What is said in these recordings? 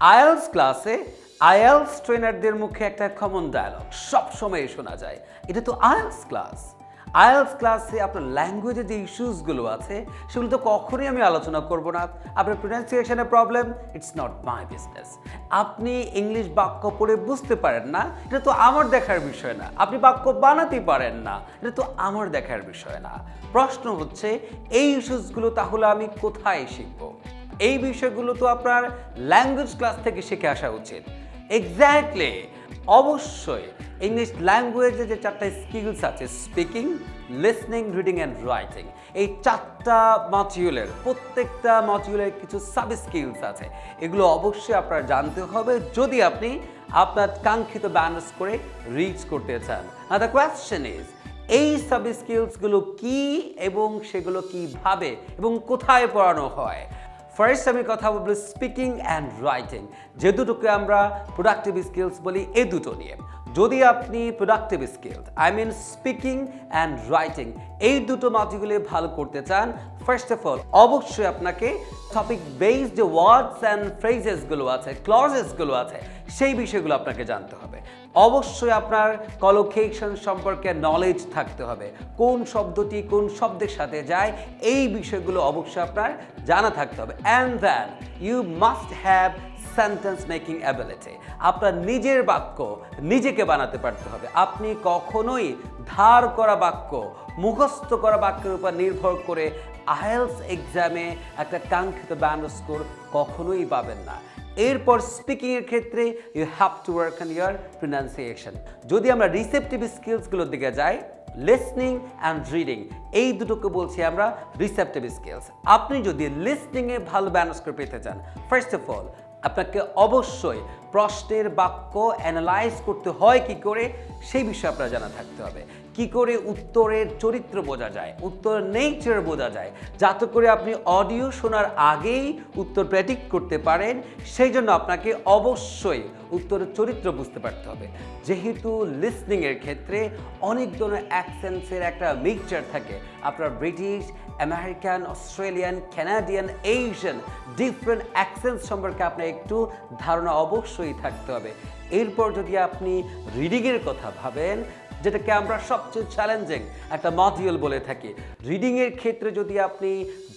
IELTS ক্লাসে IELTS ট্রেনারদের মুখে একটা কমন ডায়লগ সবসময় শোনা যায়। এটা তো আইএলস ক্লাস। আইএলস ক্লাসে আপনার ল্যাঙ্গুয়েজের যে ইস্যুসগুলো আছে, সেগুলো তো কখনোই আমি আলোচনা করব না। আপনার প্রোনাউন্সিয়েশনের problem it's not my business আপনি ইংলিশ বাক্য পড়ে বুঝতে পারেন না, এটা তো আমার দেখার বিষয় না। আপনি বাক্য বানাতে পারেন না, এটা তো আমার দেখার বিষয় না। প্রশ্ন হচ্ছে, এই ইস্যুসগুলো তাহলে আমি কোথায় শিখব? এই বিষয়গুলো তো আপনার ল্যাঙ্গুয়েজ ক্লাস থেকে শিখে আসা উচিত। এক্স্যাক্টলি অবশ্যই ইংলিশ ল্যাঙ্গুয়েজে যে চারটা স্কিলস আছে speaking listening reading and writing এই চারটা মডিউলের প্রত্যেকটা মডিউলের কিছু সাব স্কিলস আছে। এগুলো অবশ্যই আপনার জানতে হবে যদি আপনি আপনার কাঙ্ক্ষিত ব্যালেন্স করে রিচ করতে চান। না দ্য কোয়েশ্চেন ইজ এই সাব স্কিলসগুলো কি এবং সেগুলো কীভাবে এবং কোথায় পড়ানো হয়? ফার্স্ট আমি কথা বলব স্পিকিং অ্যান্ড রাইটিং যে দুটোকে আমরা প্রোডাক্টিভ স্কিলস বলি এই দুটো নিয়ে। যদি আপনি productive skills I mean speaking and writing এই দুটো মাটিগুলি ভালো করতে চান ফার্স্ট অফ অল অবশ্যই আপনাকে টপিক বেসড যে ওয়ার্ডস অ্যান্ড ফ্রেজেসগুলো আছে ক্লজেসগুলো আছে, সেই বিষয়গুলো আপনাকে জানতে হবে। অবশ্যই আপনার কলোকেশন সম্পর্কে নলেজ থাকতে হবে। কোন শব্দটি কোন শব্দের সাথে যায়, এই বিষয়গুলো অবশ্যই আপনার জানা থাকতে হবে। And then you must have sentence making ability আপনার নিজের বাক্য নিজেকে বানাতে পারতে হবে। আপনি কখনোই ধার করা বাক্য, মুখস্থ করা বাক্যের উপর নির্ভর করে আইএলস এক্সামে একটা কাঙ্ক্ষিত ব্যান্ড স্কোর কখনোই পাবেন না। এরপর স্পিকিংয়ের ক্ষেত্রে you have to work on your pronunciation যদি আমরা রিসেপটিভ স্কিলসগুলোর দিকে যাই লিসনিং অ্যান্ড রিডিং এই দুটোকে বলছি আমরা রিসেপটিভ স্কিলস আপনি যদি লিসনিংয়ে ভালো ব্যালেন্স করে পেতে চান ফার্স্ট অফ অল আপনাকে অবশ্যই প্রশ্নের বাক্য অ্যানালাইজ করতে হয় কি করে, সেই বিষয়ে আপনার জানা থাকতে হবে। কি করে উত্তরের চরিত্র বোঝা যায় উত্তরের নেচার বোঝা যায়, যাতে করে আপনি অডিও শোনার আগেই উত্তর প্র্যাটিক করতে পারেন, সেই জন্য আপনাকে অবশ্যই উত্তরের চরিত্র বুঝতে পারতে হবে। যেহেতু লিসনিংয়ের ক্ষেত্রে অনেক ধরনের অ্যাকসেন্সের একটা মিক্সচার থাকে, আপনার British, American, Australian Canadian Asian different accents সম্পর্কে আপনার একটু ধারণা অবশ্যই থাকতে হবে। এরপর যদি আপনি রিডিংয়ের কথা ভাবেন যেটাকে আমরা সবচেয়ে চ্যালেঞ্জিং একটা মডিউল বলে থাকি। রিডিংয়ের ক্ষেত্রে যদি আপনি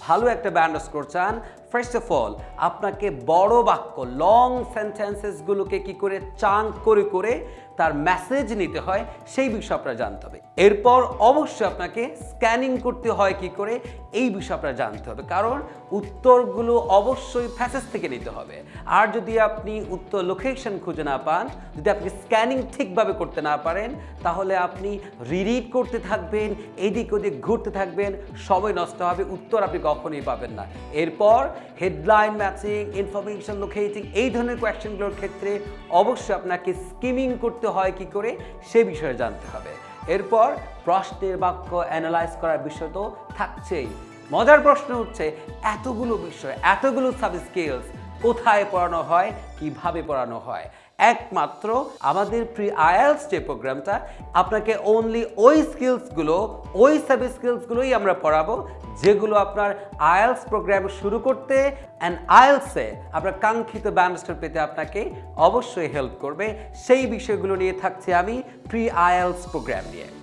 ভালো একটা ব্যান্ড স্কোর করছেন ফার্স্ট অফ অল আপনাকে বড় বাক্য লং সেন্টেন্সেসগুলোকে কি করে চাং করে করে তার মেসেজ নিতে হয়, সেই বিষয় আপনার জানতে হবে। এরপর অবশ্যই আপনাকে স্ক্যানিং করতে হয় কি করে, এই বিষয় আপনার জানতে হবে। কারণ উত্তরগুলো অবশ্যই ফ্যাসেজ থেকে নিতে হবে। আর যদি আপনি উত্তর লোকেশন খুঁজে না পান, যদি আপনি স্ক্যানিং ঠিকভাবে করতে না পারেন, তাহলে আপনি রিডিট করতে থাকবেন, এদিক ওদিক ঘুরতে থাকবেন, সময় নষ্ট হবে, উত্তর আপনি কখনোই পাবেন না। এরপর হেডলাইন ম্যাচিং, ইনফরমেশন লোকেটিং, এই ধরনের কোয়েশ্চেনগুলোর ক্ষেত্রে অবশ্যই আপনাকে স্কিমিং করতে হয় কি করে, সে বিষয়ে জানতে হবে। এরপর প্রশ্নের বাক্য অ্যানালাইজ করার বিষয় তো থাকছেই। মজার প্রশ্ন হচ্ছে, এতগুলো বিষয়, এতগুলো সাব স্কিলস কোথায় পড়ানো হয়, কীভাবে পড়ানো হয়? একমাত্র আমাদের প্রি আয়ালস যে প্রোগ্রামটা, আপনাকে অনলি ওই স্কিলসগুলো ওই সাব স্কিলসগুলোই আমরা পড়াবো, যেগুলো আপনার আয়ালস প্রোগ্রাম শুরু করতে অ্যান্ড আয়ালসে আপনার কাঙ্ক্ষিত ব্যানস্টার পেতে আপনাকে অবশ্যই হেল্প করবে। সেই বিষয়গুলো নিয়ে থাকছে আমি প্রি আয়ালস প্রোগ্রাম নিয়ে।